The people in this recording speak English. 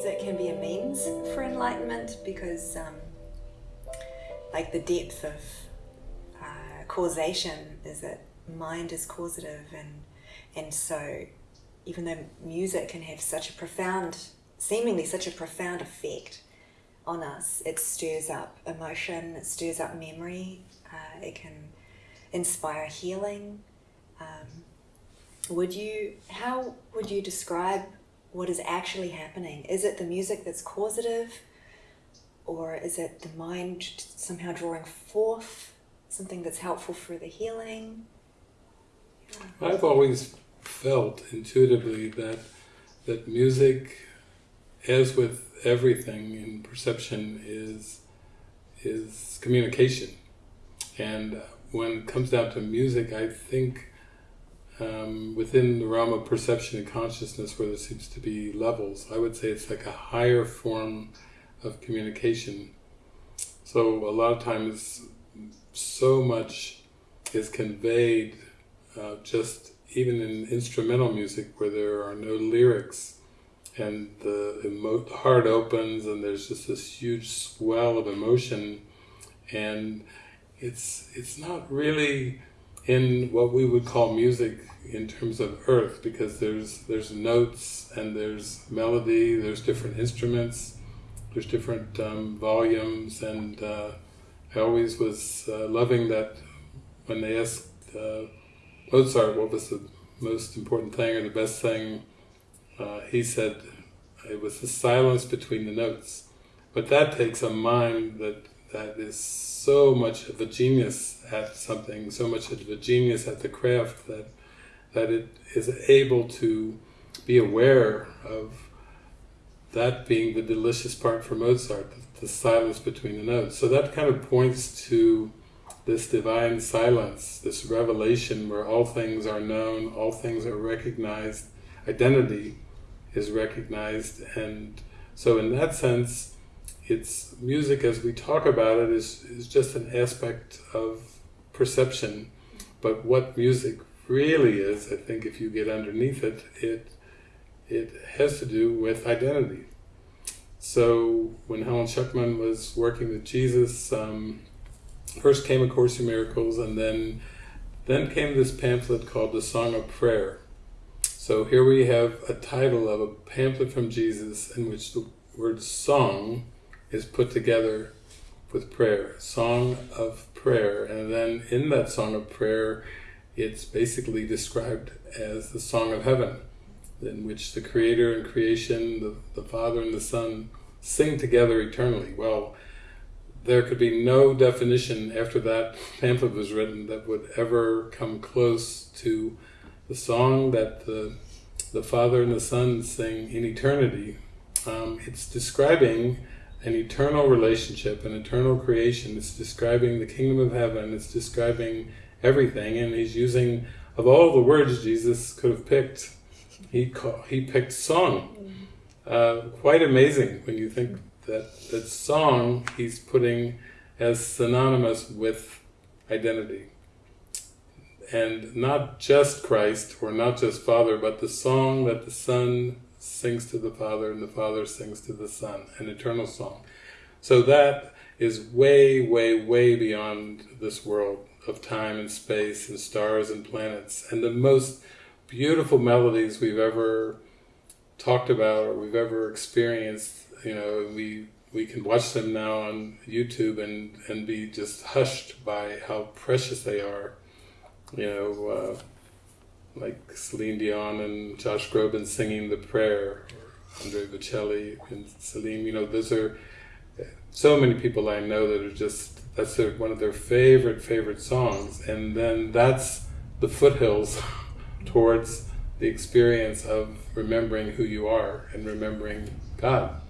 music can be a means for enlightenment because um, like the depth of uh, causation is that mind is causative and and so even though music can have such a profound seemingly such a profound effect on us it stirs up emotion it stirs up memory uh, it can inspire healing um, would you how would you describe what is actually happening. Is it the music that's causative, or is it the mind somehow drawing forth something that's helpful for the healing? I've always felt intuitively that that music, as with everything in perception, is is communication, and when it comes down to music, I think um, within the realm of perception and consciousness where there seems to be levels, I would say it's like a higher form of communication. So a lot of times so much is conveyed uh, just even in instrumental music where there are no lyrics and the, heart opens and there's just this huge swell of emotion and it's it's not really in what we would call music in terms of earth because there's there's notes and there's melody, there's different instruments, there's different um, volumes, and uh, I always was uh, loving that when they asked uh, Mozart what was the most important thing or the best thing, uh, he said it was the silence between the notes. But that takes a mind that that is so much of a genius at something, so much of a genius at the craft that that it is able to be aware of that being the delicious part for Mozart, the, the silence between the notes. So that kind of points to this divine silence, this revelation where all things are known, all things are recognized, identity is recognized, and so in that sense, it's music as we talk about it is, is just an aspect of perception, but what music really is, I think if you get underneath it, it it has to do with identity. So when Helen Schucman was working with Jesus, um, first came A Course in Miracles, and then then came this pamphlet called The Song of Prayer. So here we have a title of a pamphlet from Jesus in which the word song is put together with prayer, song of prayer, and then in that song of prayer it's basically described as the Song of Heaven, in which the Creator and creation, the, the Father and the Son, sing together eternally. Well, there could be no definition after that pamphlet was written that would ever come close to the song that the, the Father and the Son sing in eternity. Um, it's describing an eternal relationship, an eternal creation. It's describing the kingdom of heaven. It's describing everything, and he's using, of all the words Jesus could have picked, he call, he picked song. Uh, quite amazing when you think that that song he's putting as synonymous with identity. And not just Christ, or not just Father, but the song that the Son sings to the Father and the Father sings to the Son, an eternal song. So that is way, way, way beyond this world of time and space and stars and planets and the most beautiful melodies we've ever talked about or we've ever experienced you know we we can watch them now on YouTube and and be just hushed by how precious they are you know uh, like Celine Dion and Josh Groban singing the prayer or Andre Bocelli and Celine you know those are so many people I know that are just that's their, one of their favorite, favorite songs. And then that's the foothills towards the experience of remembering who you are and remembering God.